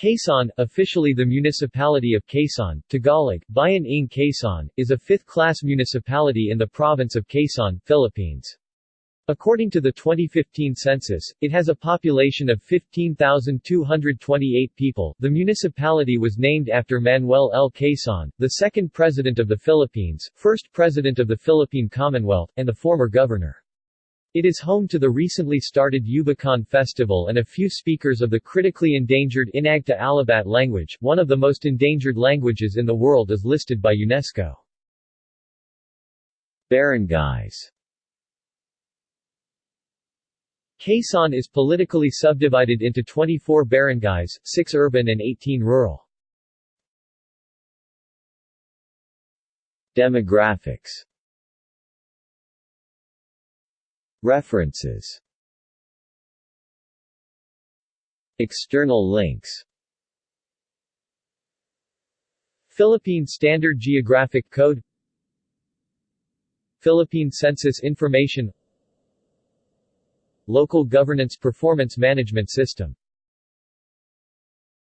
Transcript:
Quezon, officially the Municipality of Quezon, Tagalog, Bayan ng Quezon, is a fifth-class municipality in the province of Quezon, Philippines. According to the 2015 census, it has a population of 15,228 people. The municipality was named after Manuel L. Quezon, the second president of the Philippines, first president of the Philippine Commonwealth, and the former governor. It is home to the recently started Yubakan Festival and a few speakers of the critically endangered Inagta Alabat language, one of the most endangered languages in the world as listed by UNESCO. Barangays Quezon is politically subdivided into 24 barangays, 6 urban and 18 rural. Demographics References. External links. Philippine Standard Geographic Code. Philippine Census Information. Local Governance Performance Management System